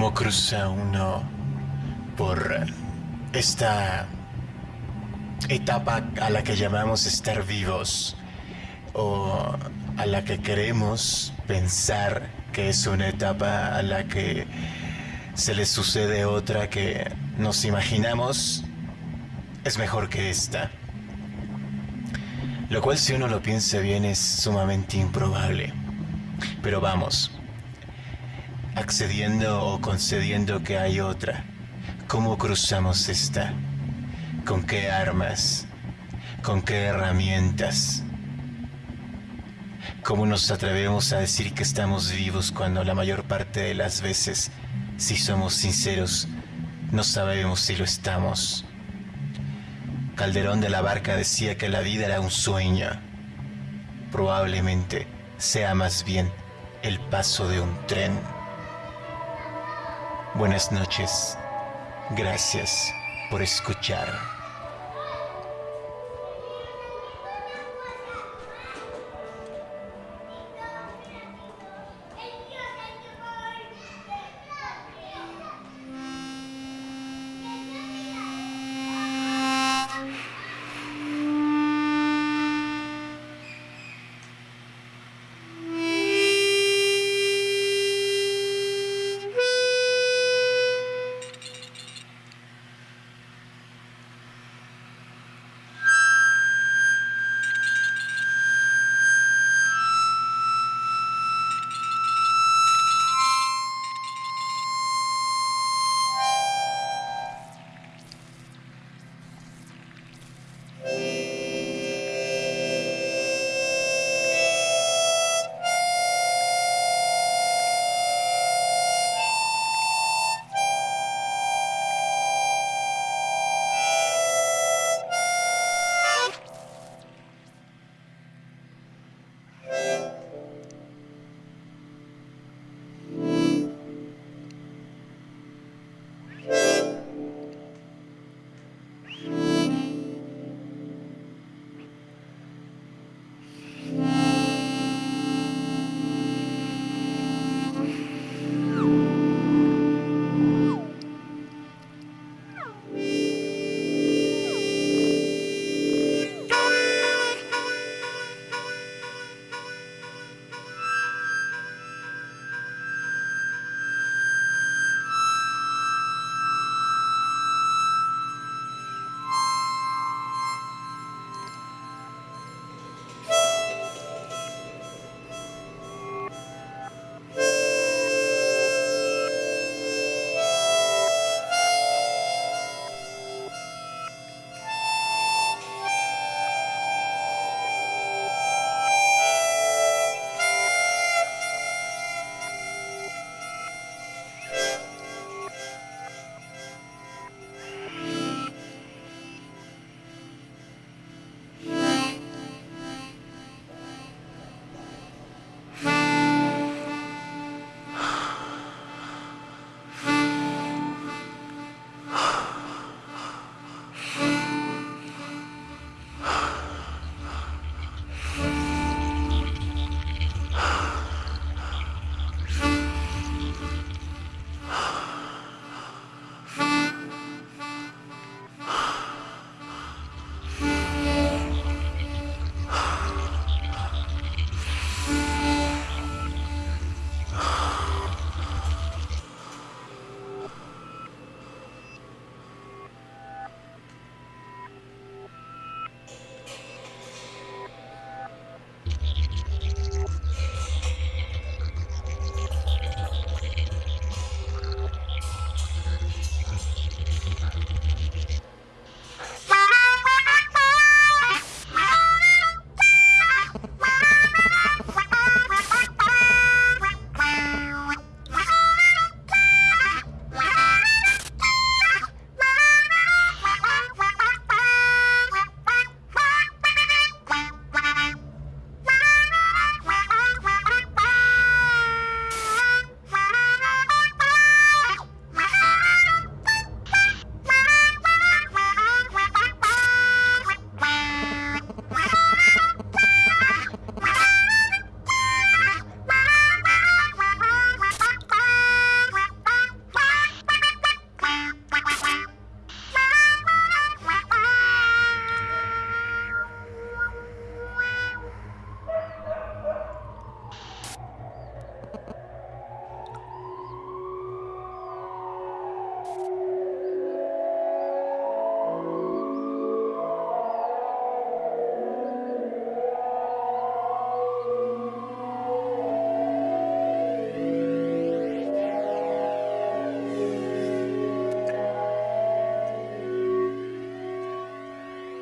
cómo cruza uno por esta etapa a la que llamamos estar vivos o a la que queremos pensar que es una etapa a la que se le sucede otra que nos imaginamos es mejor que esta. Lo cual si uno lo piensa bien es sumamente improbable. Pero vamos, accediendo o concediendo que hay otra, ¿cómo cruzamos esta? ¿Con qué armas? ¿Con qué herramientas? ¿Cómo nos atrevemos a decir que estamos vivos cuando la mayor parte de las veces, si somos sinceros, no sabemos si lo estamos? Calderón de la Barca decía que la vida era un sueño. Probablemente sea más bien el paso de un tren. Buenas noches. Gracias por escuchar.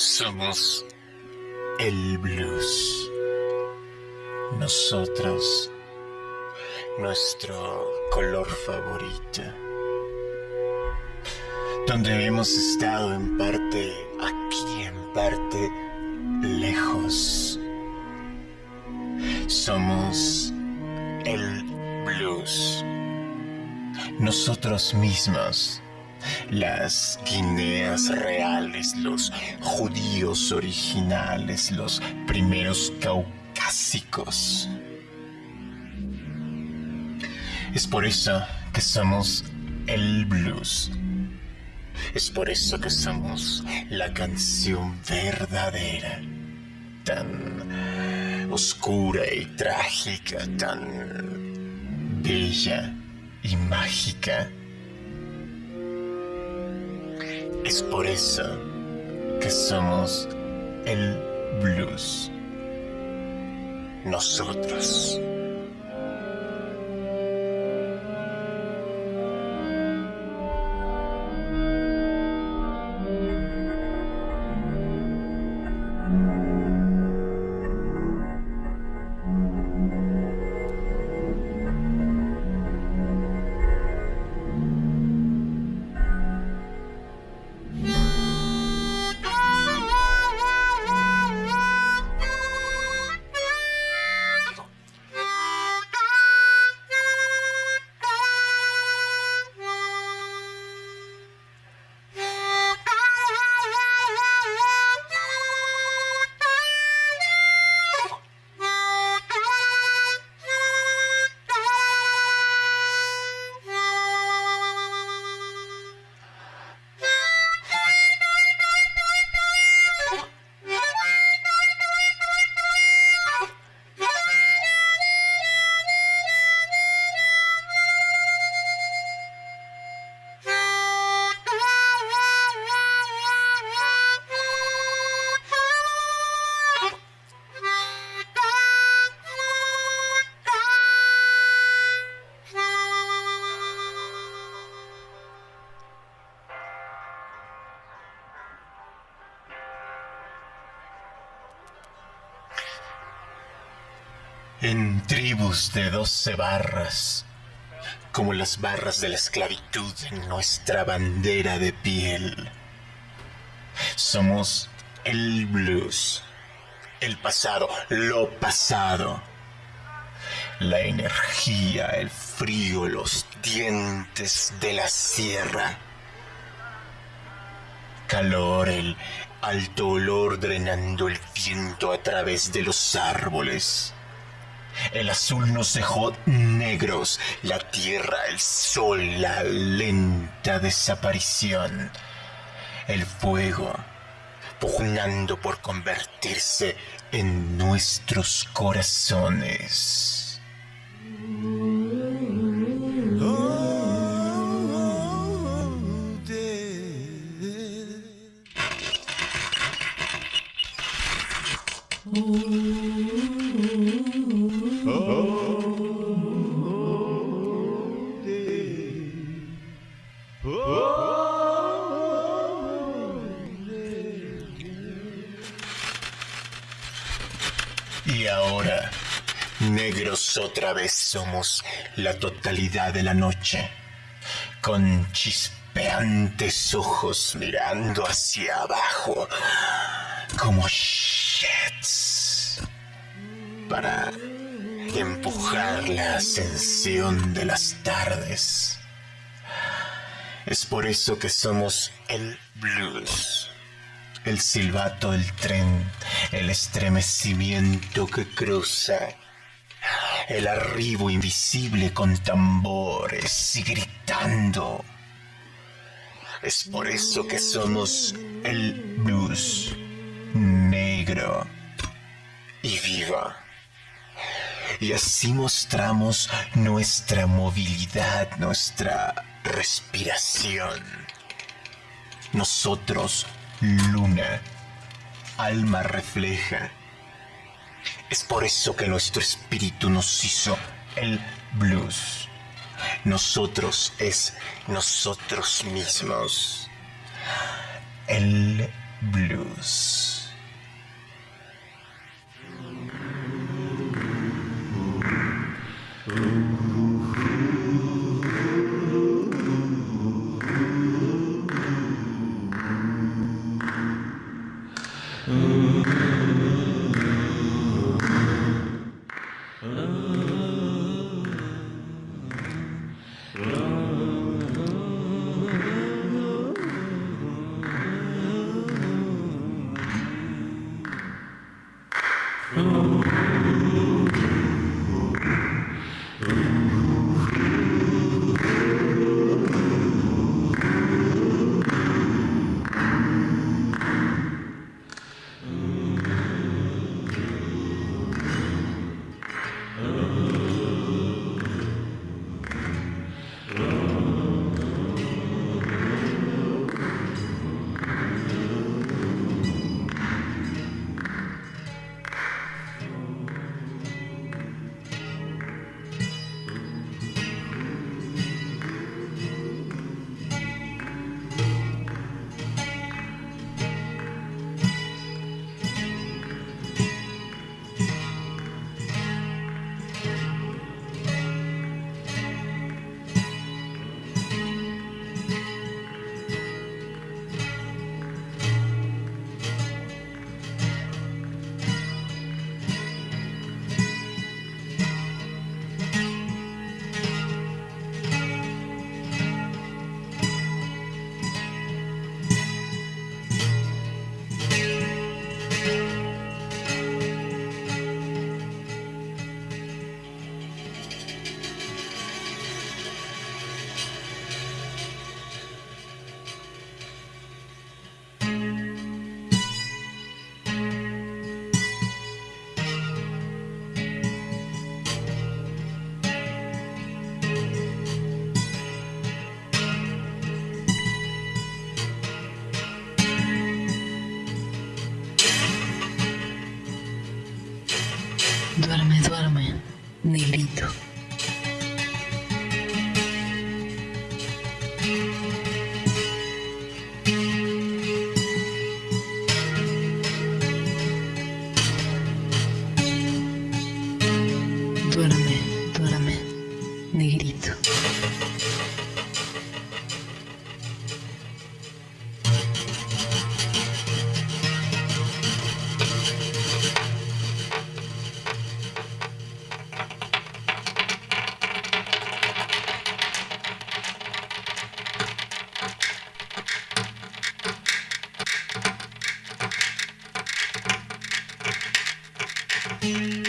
Somos el blues. Nosotros, nuestro color favorito. Donde hemos estado en parte aquí, en parte lejos. Somos el blues. Nosotros mismos las Guineas reales, los judíos originales, los primeros caucásicos. Es por eso que somos el blues. Es por eso que somos la canción verdadera, tan oscura y trágica, tan bella y mágica Es por eso que somos el blues. Nosotros. En tribus de doce barras, como las barras de la esclavitud en nuestra bandera de piel. Somos el blues, el pasado, lo pasado, la energía, el frío, los dientes de la sierra, calor, el alto olor drenando el viento a través de los árboles el azul nos dejó negros, la tierra, el sol, la lenta desaparición. El fuego, pugnando por convertirse en nuestros corazones. Somos la totalidad de la noche, con chispeantes ojos mirando hacia abajo, como shits, para empujar la ascensión de las tardes. Es por eso que somos el blues el silbato del tren, el estremecimiento que cruza, el arribo invisible con tambores y gritando. Es por eso que somos el blues negro y viva. Y así mostramos nuestra movilidad, nuestra respiración. Nosotros luna, alma refleja. Es por eso que nuestro espíritu nos hizo el blues. Nosotros es nosotros mismos. El Blues. Que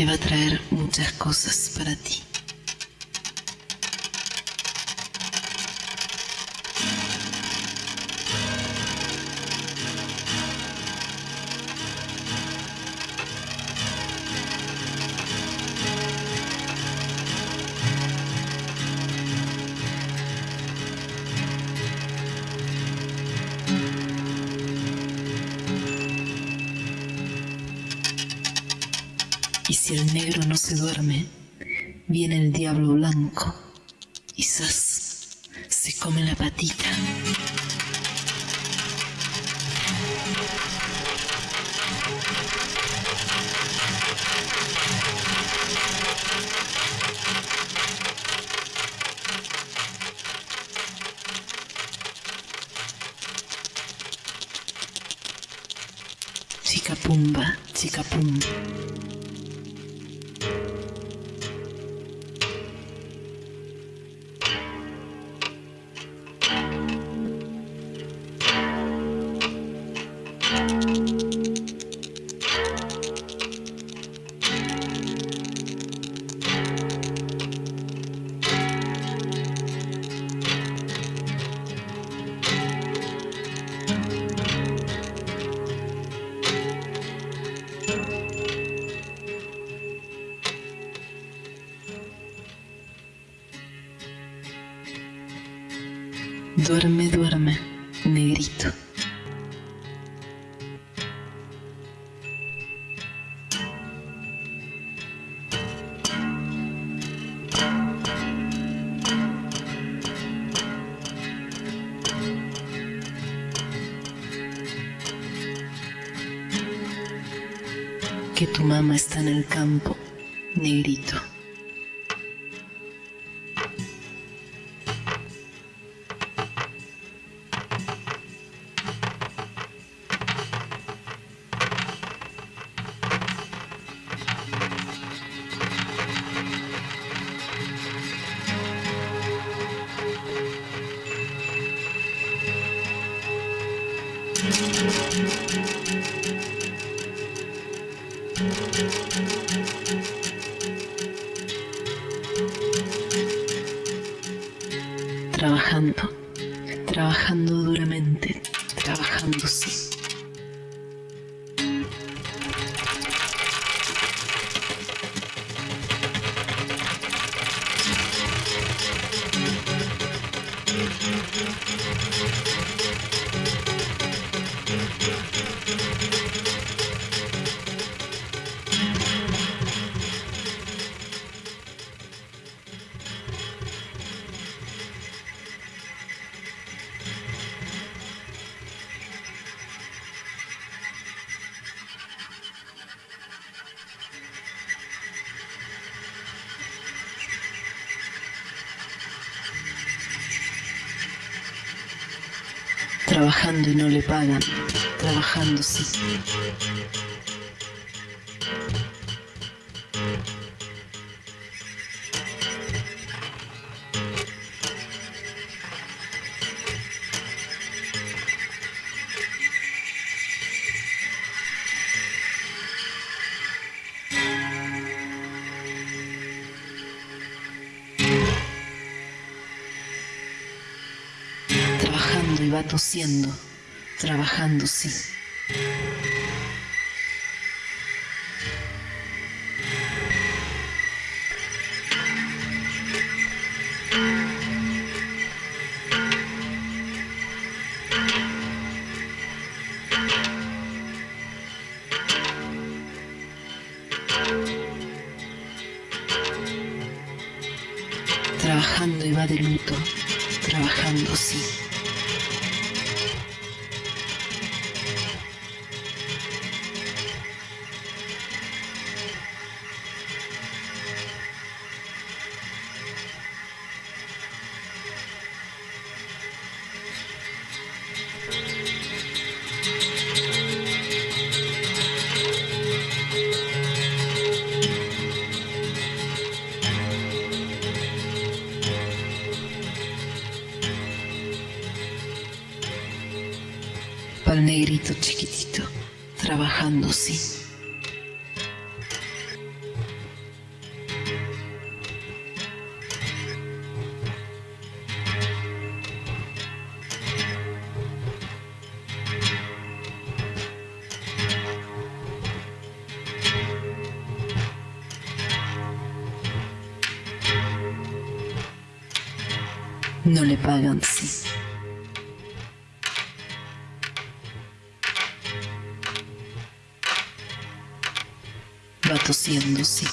te va a traer muchas cosas para ti. Si el negro no se duerme, viene el diablo blanco. Quizás se come la patita. Chica pumba, chica pumba. Duerme, duerme, negrito. Que tu mamá está en el campo, negrito. Trabajando y no le pagan, trabajando sí. Trabajando y va tosiendo, trabajando sí. Trabajando y va de luto, trabajando sí. No le pagan, sí. Va tosiendo, sí.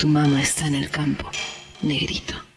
Tu mamá está en el campo, negrito.